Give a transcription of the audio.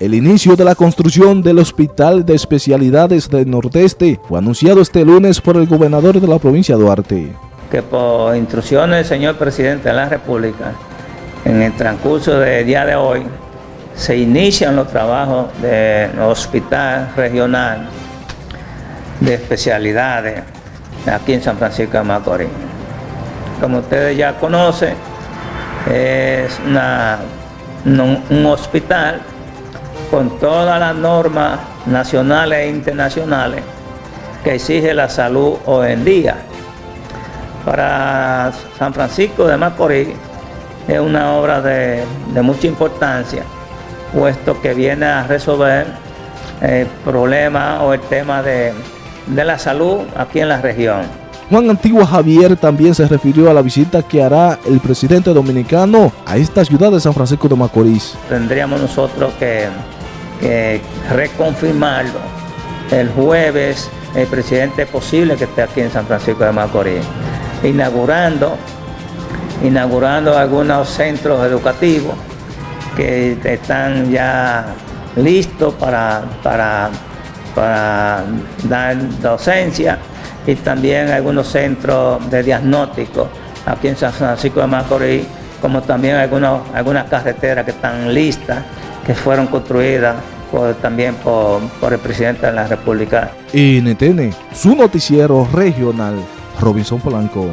El inicio de la construcción del Hospital de Especialidades del Nordeste fue anunciado este lunes por el gobernador de la provincia de Duarte. Que por instrucciones del señor presidente de la República, en el transcurso del día de hoy, se inician los trabajos del Hospital Regional de Especialidades aquí en San Francisco de Macorís. Como ustedes ya conocen, es un hospital con todas las normas nacionales e internacionales que exige la salud hoy en día. Para San Francisco de Macorís es una obra de, mucha importancia, puesto que viene a resolver el problema o el tema de, de la salud aquí en la región. Juan Antigua Javier también se refirió a la visita que hará el presidente dominicano a esta ciudad de San Francisco de Macorís. Tendríamos nosotros que reconfirmarlo. El jueves el presidente es posible que esté aquí en San Francisco de Macorís, inaugurando, inaugurando algunos centros educativos que están ya listos para, para dar docencia y también algunos centros de diagnóstico aquí en San Francisco de Macorís, como también algunos, algunas carreteras que están listas que fueron construidas también por, el presidente de la República. NTN, su noticiero regional, Robinson Polanco.